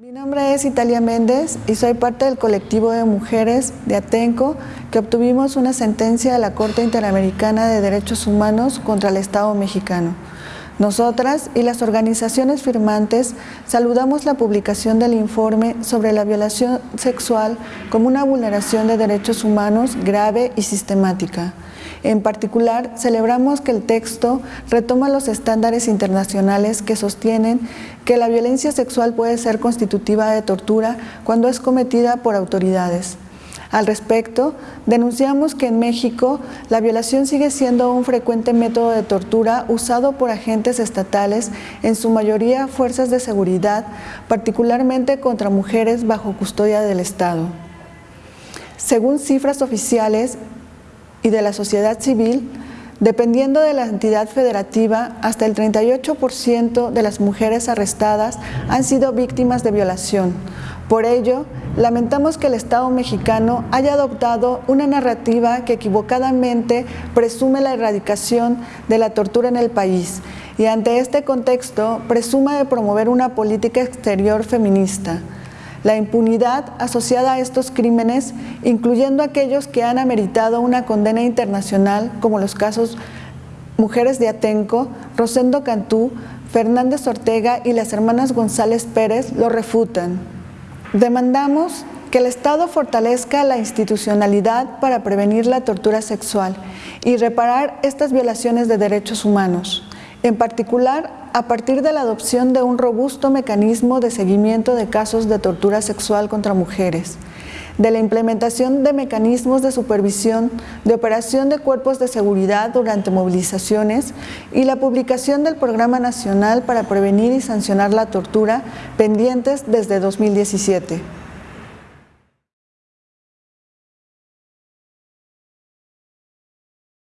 Mi nombre es Italia Méndez y soy parte del colectivo de mujeres de Atenco que obtuvimos una sentencia de la Corte Interamericana de Derechos Humanos contra el Estado mexicano. Nosotras y las organizaciones firmantes saludamos la publicación del informe sobre la violación sexual como una vulneración de derechos humanos grave y sistemática. En particular, celebramos que el texto retoma los estándares internacionales que sostienen que la violencia sexual puede ser constitutiva de tortura cuando es cometida por autoridades. Al respecto, denunciamos que en México la violación sigue siendo un frecuente método de tortura usado por agentes estatales, en su mayoría fuerzas de seguridad, particularmente contra mujeres bajo custodia del Estado. Según cifras oficiales y de la sociedad civil, Dependiendo de la entidad federativa, hasta el 38% de las mujeres arrestadas han sido víctimas de violación. Por ello, lamentamos que el Estado mexicano haya adoptado una narrativa que equivocadamente presume la erradicación de la tortura en el país y ante este contexto presuma de promover una política exterior feminista. La impunidad asociada a estos crímenes, incluyendo aquellos que han ameritado una condena internacional, como los casos Mujeres de Atenco, Rosendo Cantú, Fernández Ortega y las hermanas González Pérez, lo refutan. Demandamos que el Estado fortalezca la institucionalidad para prevenir la tortura sexual y reparar estas violaciones de derechos humanos en particular a partir de la adopción de un robusto mecanismo de seguimiento de casos de tortura sexual contra mujeres, de la implementación de mecanismos de supervisión, de operación de cuerpos de seguridad durante movilizaciones y la publicación del Programa Nacional para Prevenir y Sancionar la Tortura pendientes desde 2017.